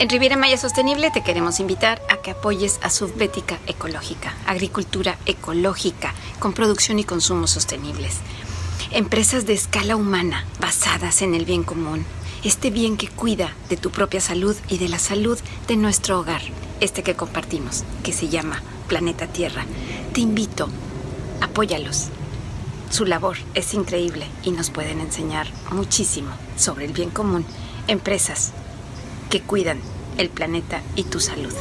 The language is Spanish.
En Riviera Maya Sostenible te queremos invitar a que apoyes a Subbética Ecológica, agricultura ecológica con producción y consumo sostenibles. Empresas de escala humana basadas en el bien común. Este bien que cuida de tu propia salud y de la salud de nuestro hogar, este que compartimos, que se llama Planeta Tierra. Te invito, apóyalos. Su labor es increíble y nos pueden enseñar muchísimo sobre el bien común. Empresas que cuidan el planeta y tu salud.